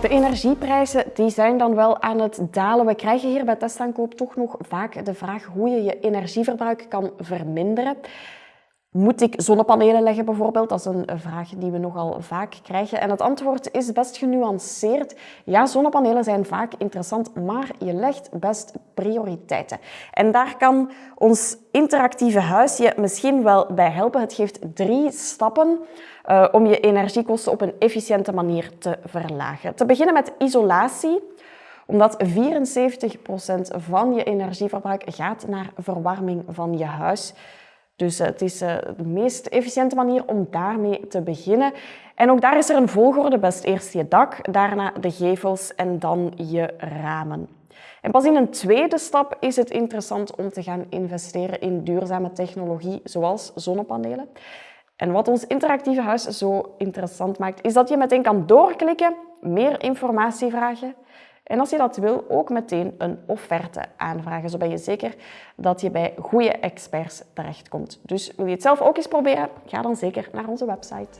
De energieprijzen die zijn dan wel aan het dalen. We krijgen hier bij testaankoop toch nog vaak de vraag hoe je je energieverbruik kan verminderen. Moet ik zonnepanelen leggen bijvoorbeeld? Dat is een vraag die we nogal vaak krijgen. En het antwoord is best genuanceerd. Ja, zonnepanelen zijn vaak interessant, maar je legt best prioriteiten. En daar kan ons interactieve huis je misschien wel bij helpen. Het geeft drie stappen uh, om je energiekosten op een efficiënte manier te verlagen. Te beginnen met isolatie omdat 74% van je energieverbruik gaat naar verwarming van je huis. Dus het is eh, de meest efficiënte manier om daarmee te beginnen. En ook daar is er een volgorde. Best eerst je dak, daarna de gevels en dan je ramen. En pas in een tweede stap is het interessant om te gaan investeren in duurzame technologie, zoals zonnepanelen. En wat ons interactieve huis zo interessant maakt, is dat je meteen kan doorklikken, meer informatie vragen en als je dat wil, ook meteen een offerte aanvragen. Zo ben je zeker dat je bij goede experts terechtkomt. Dus wil je het zelf ook eens proberen? Ga dan zeker naar onze website.